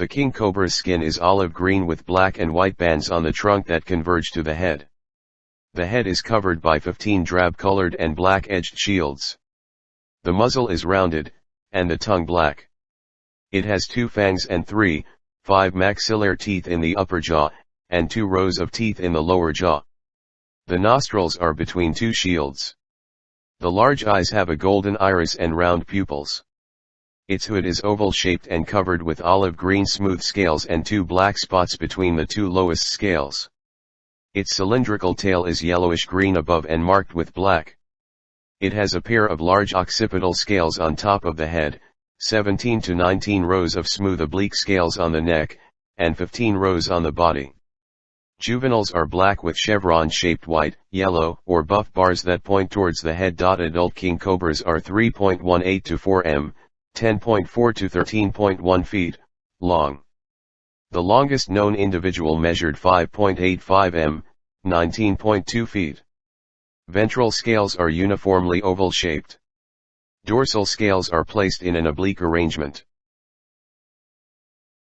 The king cobra's skin is olive green with black and white bands on the trunk that converge to the head. The head is covered by 15 drab-colored and black-edged shields. The muzzle is rounded, and the tongue black. It has two fangs and three, five maxillary teeth in the upper jaw, and two rows of teeth in the lower jaw. The nostrils are between two shields. The large eyes have a golden iris and round pupils. Its hood is oval-shaped and covered with olive green smooth scales and two black spots between the two lowest scales. Its cylindrical tail is yellowish-green above and marked with black. It has a pair of large occipital scales on top of the head, 17 to 19 rows of smooth oblique scales on the neck, and 15 rows on the body. Juveniles are black with chevron-shaped white, yellow, or buff bars that point towards the head. Adult king cobras are 3.18 to 4 m, 10.4 to 13.1 feet, long. The longest known individual measured 5.85 m, 19.2 feet. Ventral scales are uniformly oval-shaped. Dorsal scales are placed in an oblique arrangement.